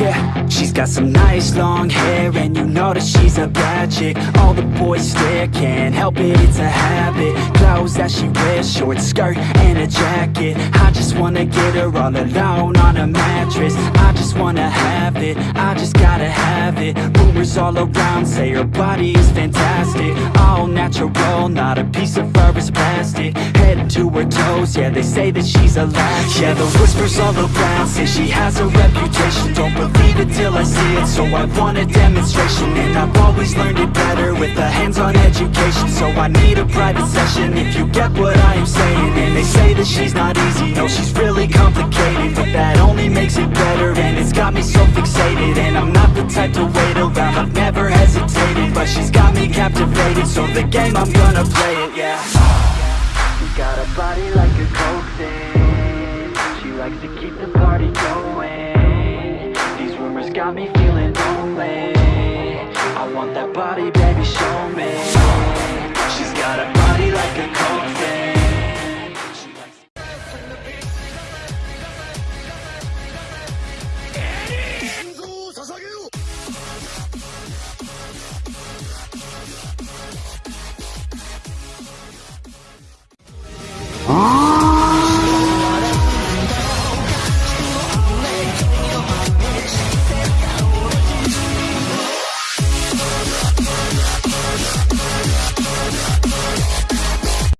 Yeah, she's got some nice long hair and you know that she's a bad chick. All the boys stare, can't help it, it's a habit. Clothes that she wears, short skirt and a jacket. I just wanna get her all alone on a mattress. I just wanna have it, I just gotta have it. Rumors all around say her body is fantastic. All natural, not a piece of fur is plastic. Head to her toes, yeah they say that she's a latch Yeah the whispers all around say she has a reputation. Don't believe it till I see it, so I want a demonstration. And I've always learned it better with a hands-on education. So I need a private session if you get what I am saying. And they say that she's not easy, no she's really complicated got me so fixated And I'm not the type to wait around, I've never hesitated But she's got me captivated, so the game I'm gonna play it, yeah. She got a body like a coke thing. She likes to keep the party going. These rumors got me feeling lonely. I want that body, baby, show me